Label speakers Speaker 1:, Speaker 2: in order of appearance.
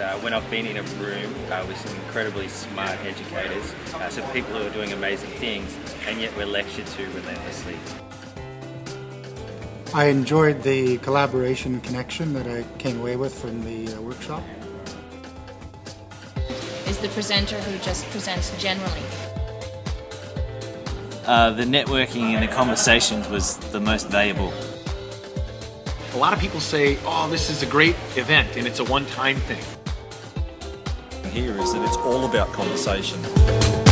Speaker 1: Uh, when I've been in a room uh, with some incredibly smart educators, uh, some people who are doing amazing things, and yet we're lectured to relentlessly.
Speaker 2: I enjoyed the collaboration and connection that I came away with from the uh, workshop.
Speaker 3: Is the presenter who just presents generally.
Speaker 4: Uh, the networking and the conversations was the most valuable.
Speaker 5: A lot of people say, oh, this is a great event and it's a one-time thing.
Speaker 6: Here is that it's all about conversation.